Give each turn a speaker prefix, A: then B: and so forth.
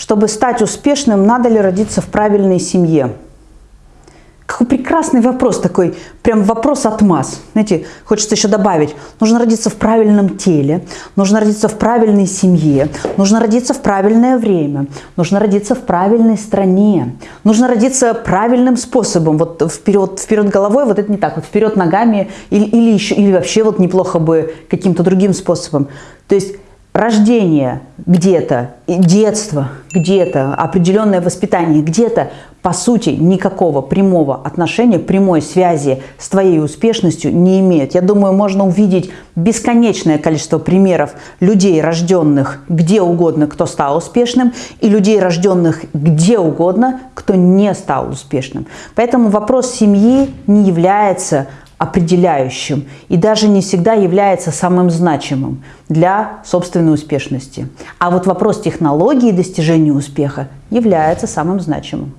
A: чтобы стать успешным, надо ли родиться в правильной семье? Какой прекрасный вопрос такой, прям вопрос от масс. Знаете, хочется еще добавить, нужно родиться в правильном теле, нужно родиться в правильной семье, нужно родиться в правильное время, нужно родиться в правильной стране, нужно родиться правильным способом, вот вперед, вперед головой, вот это не так, вот вперед ногами или, или, еще, или вообще вот неплохо бы каким-то другим способом. То есть рождение где-то, детство где-то, определенное воспитание где-то, по сути, никакого прямого отношения, прямой связи с твоей успешностью не имеет. Я думаю, можно увидеть бесконечное количество примеров людей, рожденных где угодно, кто стал успешным, и людей, рожденных где угодно, кто не стал успешным. Поэтому вопрос семьи не является определяющим и даже не всегда является самым значимым для собственной успешности. А вот вопрос технологии достижения успеха является самым значимым.